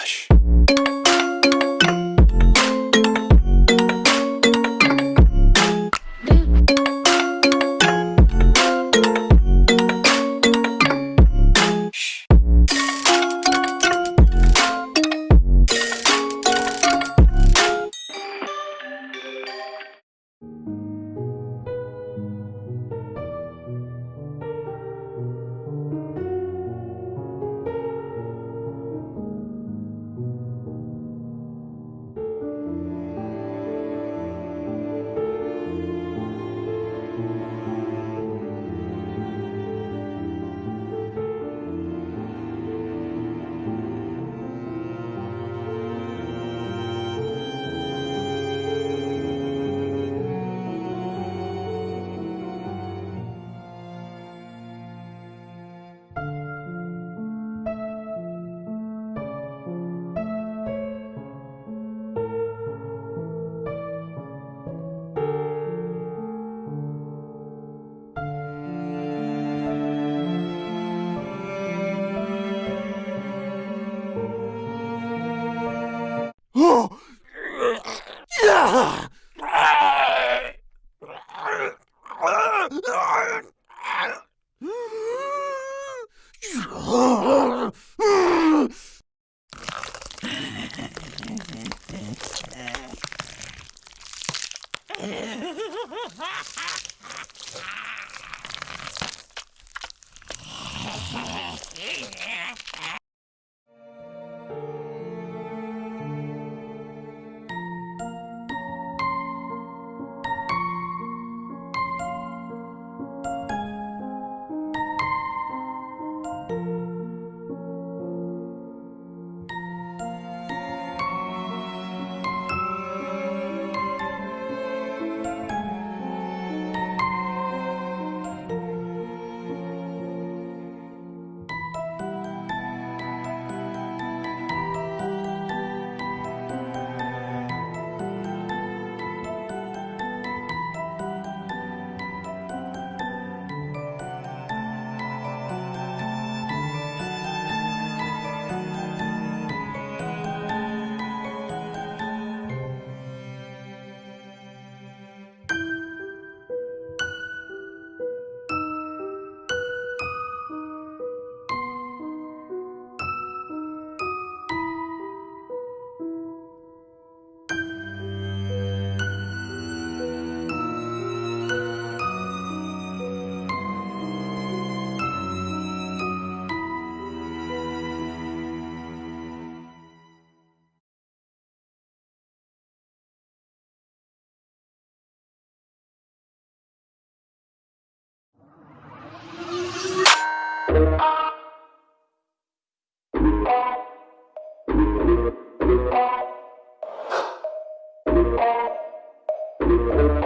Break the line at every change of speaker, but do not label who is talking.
Relaxa. Ha ha ha! Thank you.